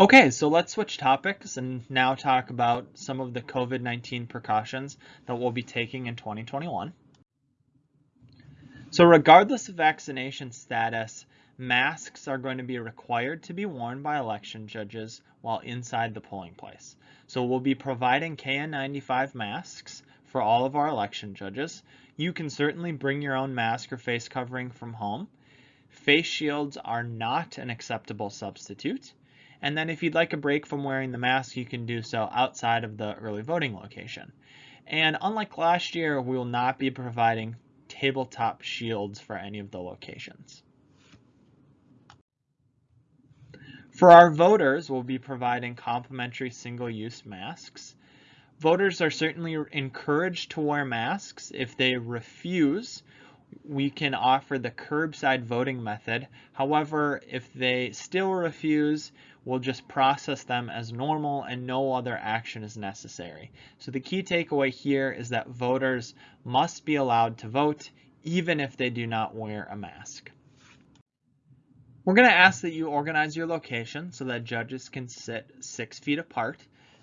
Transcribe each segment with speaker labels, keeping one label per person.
Speaker 1: Okay, so let's switch topics and now talk about some of the COVID-19 precautions that we'll be taking in 2021. So regardless of vaccination status, masks are going to be required to be worn by election judges while inside the polling place. So we'll be providing KN95 masks for all of our election judges. You can certainly bring your own mask or face covering from home. Face shields are not an acceptable substitute. And then if you'd like a break from wearing the mask, you can do so outside of the early voting location. And unlike last year, we will not be providing tabletop shields for any of the locations. For our voters, we'll be providing complimentary single-use masks. Voters are certainly encouraged to wear masks. If they refuse, we can offer the curbside voting method. However, if they still refuse, we'll just process them as normal and no other action is necessary. So the key takeaway here is that voters must be allowed to vote even if they do not wear a mask. We're going to ask that you organize your location so that judges can sit six feet apart.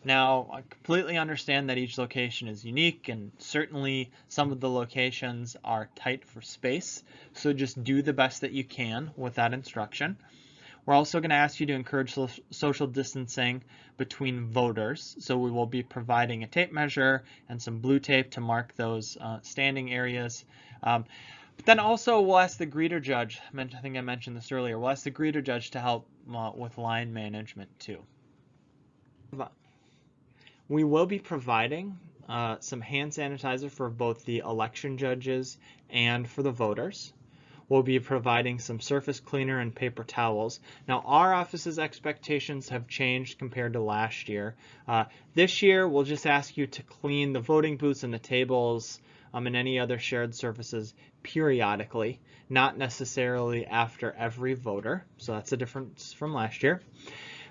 Speaker 1: Now, I completely understand that each location is unique and certainly some of the locations are tight for space. So just do the best that you can with that instruction. We're also going to ask you to encourage social distancing between voters. So we will be providing a tape measure and some blue tape to mark those uh, standing areas. Um, but then also we'll ask the greeter judge, I think I mentioned this earlier, we'll ask the greeter judge to help uh, with line management too. We will be providing uh, some hand sanitizer for both the election judges and for the voters. We'll be providing some surface cleaner and paper towels. Now our office's expectations have changed compared to last year. Uh, this year we'll just ask you to clean the voting booths and the tables um, and any other shared surfaces periodically, not necessarily after every voter. So that's a difference from last year.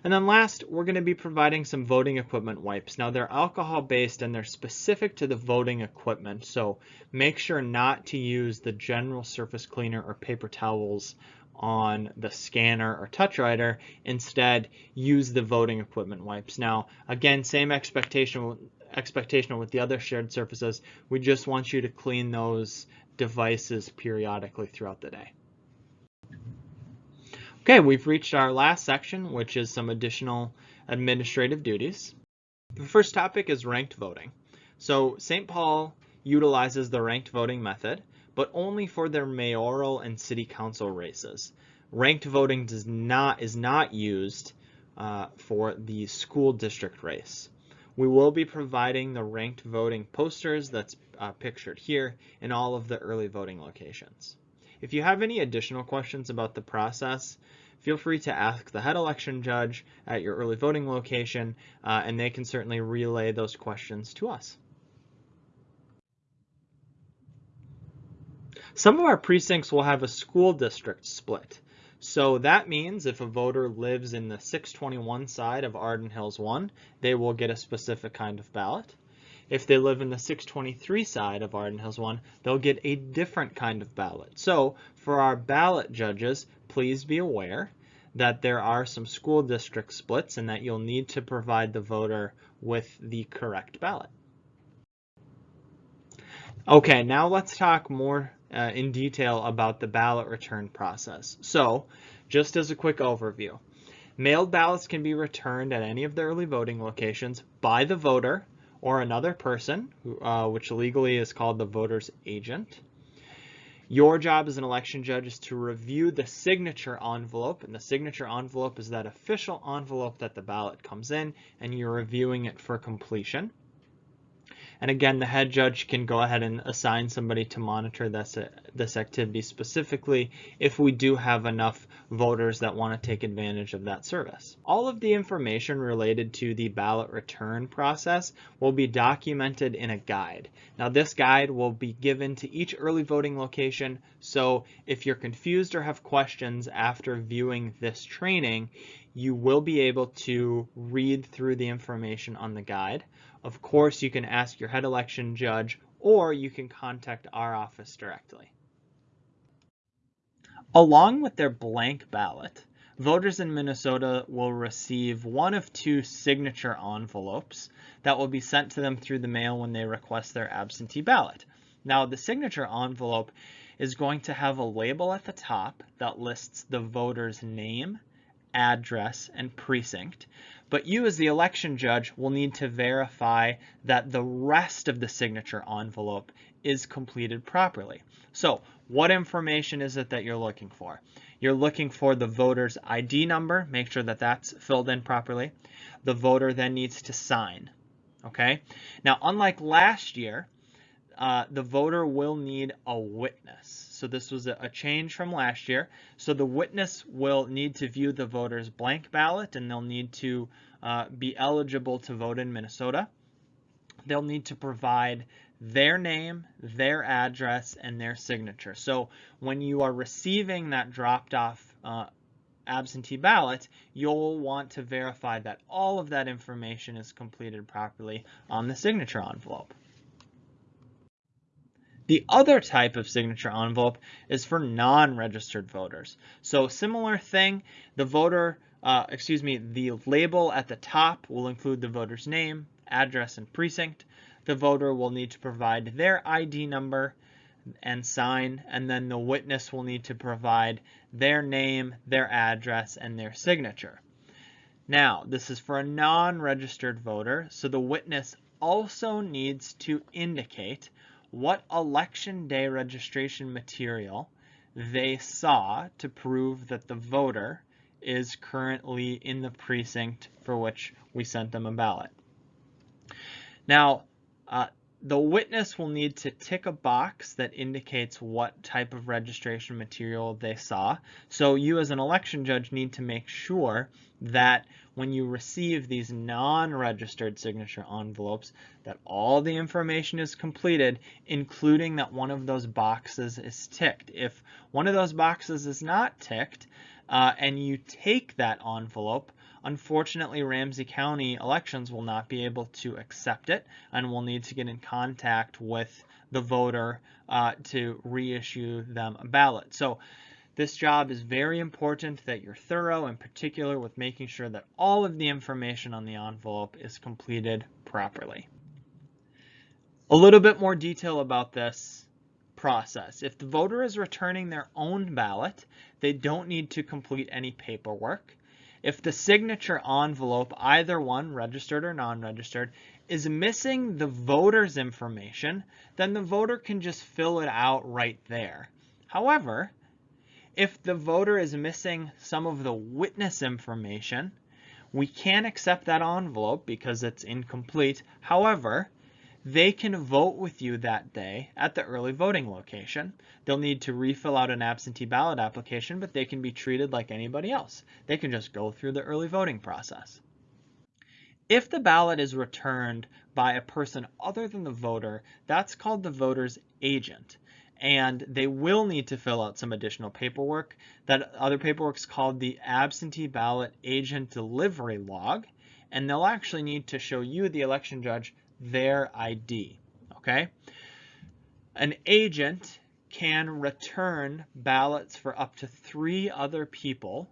Speaker 1: And then last, we're going to be providing some voting equipment wipes. Now they're alcohol based and they're specific to the voting equipment. So make sure not to use the general surface cleaner or paper towels on the scanner or touch writer. Instead, use the voting equipment wipes. Now, again, same expectation expectation with the other shared surfaces. We just want you to clean those devices periodically throughout the day. Okay, we've reached our last section, which is some additional administrative duties. The first topic is ranked voting. So St. Paul utilizes the ranked voting method, but only for their mayoral and city council races. Ranked voting does not is not used uh, for the school district race. We will be providing the ranked voting posters that's uh, pictured here in all of the early voting locations. If you have any additional questions about the process, feel free to ask the head election judge at your early voting location, uh, and they can certainly relay those questions to us. Some of our precincts will have a school district split. So that means if a voter lives in the 621 side of Arden Hills 1, they will get a specific kind of ballot. If they live in the 623 side of Arden Hills 1, they'll get a different kind of ballot. So for our ballot judges, please be aware that there are some school district splits and that you'll need to provide the voter with the correct ballot. Okay, now let's talk more uh, in detail about the ballot return process. So just as a quick overview, mailed ballots can be returned at any of the early voting locations by the voter or another person, uh, which legally is called the voter's agent. Your job as an election judge is to review the signature envelope, and the signature envelope is that official envelope that the ballot comes in, and you're reviewing it for completion. And again, the head judge can go ahead and assign somebody to monitor this, uh, this activity specifically if we do have enough voters that want to take advantage of that service. All of the information related to the ballot return process will be documented in a guide. Now this guide will be given to each early voting location, so if you're confused or have questions after viewing this training, you will be able to read through the information on the guide. Of course, you can ask your head election judge or you can contact our office directly. Along with their blank ballot, voters in Minnesota will receive one of two signature envelopes that will be sent to them through the mail when they request their absentee ballot. Now, the signature envelope is going to have a label at the top that lists the voter's name, address, and precinct. But you as the election judge will need to verify that the rest of the signature envelope is completed properly. So what information is it that you're looking for? You're looking for the voter's ID number, make sure that that's filled in properly. The voter then needs to sign, okay? Now, unlike last year, uh, the voter will need a witness. So this was a, a, change from last year. So the witness will need to view the voter's blank ballot and they'll need to uh, be eligible to vote in Minnesota. They'll need to provide their name, their address, and their signature. So when you are receiving that dropped off uh, absentee ballot, you'll want to verify that all of that information is completed properly on the signature envelope. The other type of signature envelope is for non-registered voters. So similar thing, the voter, uh, excuse me, the label at the top will include the voter's name, address, and precinct. The voter will need to provide their ID number and sign, and then the witness will need to provide their name, their address, and their signature. Now, this is for a non-registered voter, so the witness also needs to indicate what election day registration material they saw to prove that the voter is currently in the precinct for which we sent them a ballot. Now, uh, the witness will need to tick a box that indicates what type of registration material they saw. So you as an election judge need to make sure that when you receive these non-registered signature envelopes that all the information is completed, including that one of those boxes is ticked. If one of those boxes is not ticked uh, and you take that envelope, Unfortunately, Ramsey County elections will not be able to accept it and will need to get in contact with the voter uh, to reissue them a ballot. So this job is very important that you're thorough, in particular with making sure that all of the information on the envelope is completed properly. A little bit more detail about this process. If the voter is returning their own ballot, they don't need to complete any paperwork. If the signature envelope, either one, registered or non-registered, is missing the voter's information, then the voter can just fill it out right there. However, if the voter is missing some of the witness information, we can't accept that envelope because it's incomplete. However, they can vote with you that day at the early voting location. They'll need to refill out an absentee ballot application, but they can be treated like anybody else. They can just go through the early voting process. If the ballot is returned by a person other than the voter, that's called the voter's agent. And they will need to fill out some additional paperwork. That other paperwork is called the absentee ballot agent delivery log. And they'll actually need to show you, the election judge, their ID, okay? An agent can return ballots for up to three other people,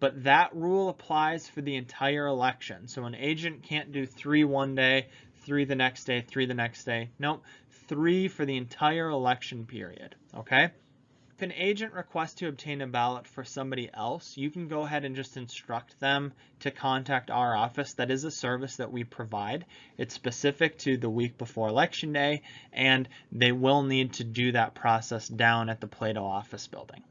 Speaker 1: but that rule applies for the entire election. So an agent can't do three one day, three the next day, three the next day. Nope, three for the entire election period, okay? If an agent requests to obtain a ballot for somebody else, you can go ahead and just instruct them to contact our office. That is a service that we provide. It's specific to the week before election day, and they will need to do that process down at the Plato office building.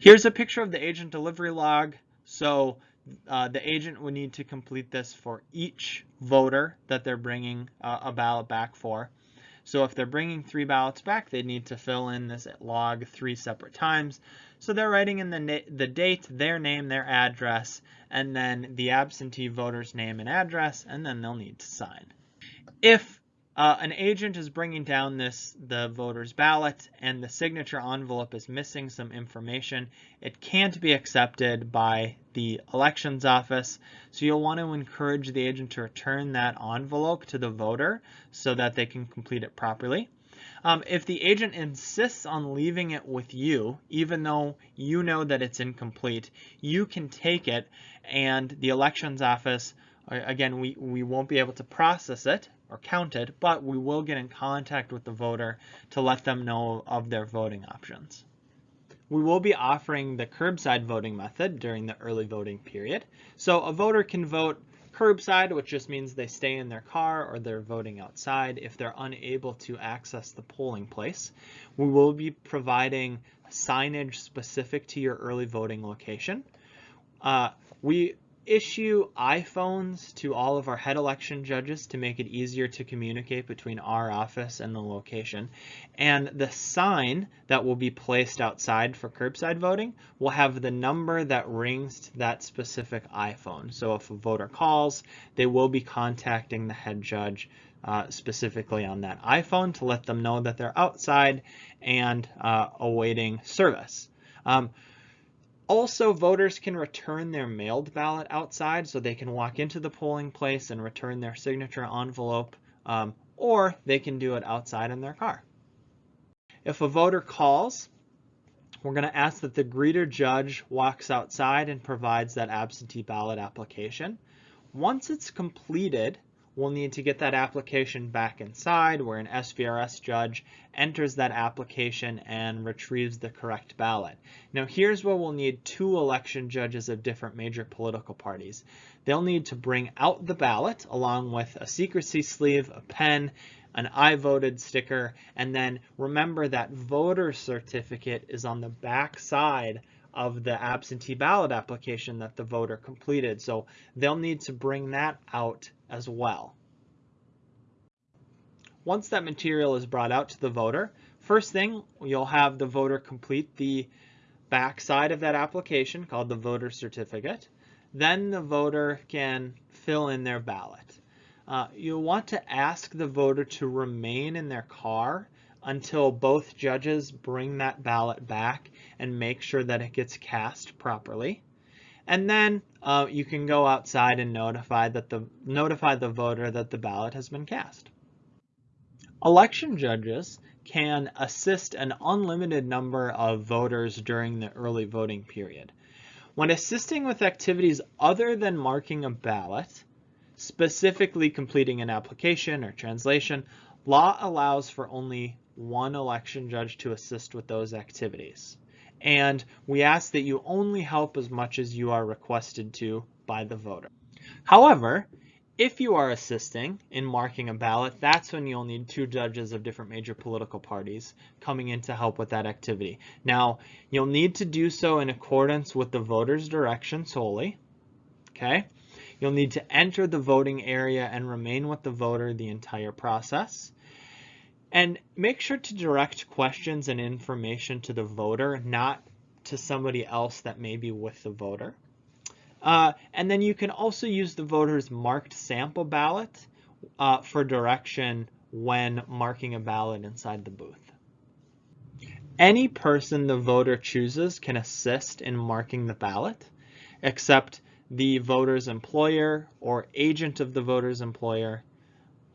Speaker 1: Here's a picture of the agent delivery log. So uh, the agent would need to complete this for each voter that they're bringing uh, a ballot back for. So if they're bringing three ballots back, they need to fill in this log three separate times. So they're writing in the, the date, their name, their address, and then the absentee voter's name and address, and then they'll need to sign. If uh, an agent is bringing down this the voter's ballot and the signature envelope is missing some information. It can't be accepted by the elections office. So you'll want to encourage the agent to return that envelope to the voter so that they can complete it properly. Um, if the agent insists on leaving it with you, even though you know that it's incomplete, you can take it and the elections office, again, we, we won't be able to process it or counted, but we will get in contact with the voter to let them know of their voting options. We will be offering the curbside voting method during the early voting period. So a voter can vote curbside, which just means they stay in their car or they're voting outside if they're unable to access the polling place. We will be providing signage specific to your early voting location. Uh, we issue iPhones to all of our head election judges to make it easier to communicate between our office and the location. And the sign that will be placed outside for curbside voting will have the number that rings to that specific iPhone. So if a voter calls, they will be contacting the head judge uh, specifically on that iPhone to let them know that they're outside and uh, awaiting service. Um, also, voters can return their mailed ballot outside so they can walk into the polling place and return their signature envelope, um, or they can do it outside in their car. If a voter calls, we're going to ask that the greeter judge walks outside and provides that absentee ballot application. Once it's completed, we'll need to get that application back inside where an SVRS judge enters that application and retrieves the correct ballot. Now here's where we'll need two election judges of different major political parties. They'll need to bring out the ballot along with a secrecy sleeve, a pen, an I voted sticker, and then remember that voter certificate is on the back side of the absentee ballot application that the voter completed. So they'll need to bring that out as well. Once that material is brought out to the voter, first thing you'll have the voter complete the back side of that application called the voter certificate. Then the voter can fill in their ballot. Uh, you'll want to ask the voter to remain in their car until both judges bring that ballot back and make sure that it gets cast properly. And then uh, you can go outside and notify that the notify the voter that the ballot has been cast. Election judges can assist an unlimited number of voters during the early voting period. When assisting with activities other than marking a ballot, specifically completing an application or translation, law allows for only one election judge to assist with those activities. And we ask that you only help as much as you are requested to by the voter. However, if you are assisting in marking a ballot, that's when you'll need two judges of different major political parties coming in to help with that activity. Now, you'll need to do so in accordance with the voter's direction solely, okay? You'll need to enter the voting area and remain with the voter the entire process. And make sure to direct questions and information to the voter, not to somebody else that may be with the voter. Uh, and then you can also use the voter's marked sample ballot uh, for direction when marking a ballot inside the booth. Any person the voter chooses can assist in marking the ballot, except the voter's employer or agent of the voter's employer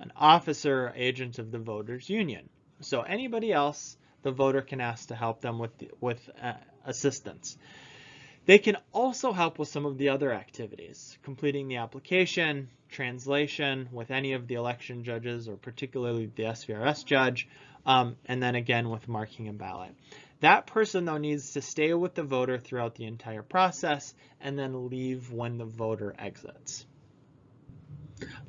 Speaker 1: an officer or agent of the voters union. So anybody else the voter can ask to help them with, with uh, assistance. They can also help with some of the other activities, completing the application, translation with any of the election judges or particularly the SVRS judge, um, and then again with marking a ballot. That person though needs to stay with the voter throughout the entire process and then leave when the voter exits.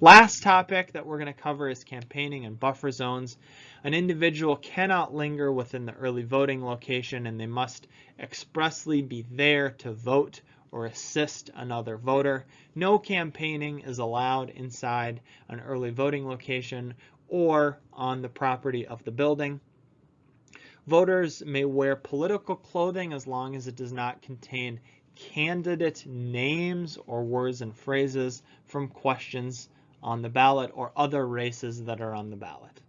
Speaker 1: Last topic that we're going to cover is campaigning and buffer zones. An individual cannot linger within the early voting location and they must expressly be there to vote or assist another voter. No campaigning is allowed inside an early voting location or on the property of the building. Voters may wear political clothing as long as it does not contain candidate names or words and phrases from questions on the ballot or other races that are on the ballot.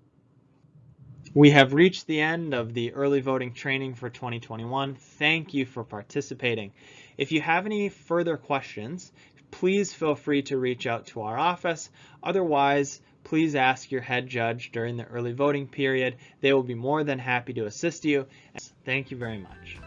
Speaker 1: We have reached the end of the early voting training for 2021. Thank you for participating. If you have any further questions, please feel free to reach out to our office. Otherwise, please ask your head judge during the early voting period. They will be more than happy to assist you. Thank you very much.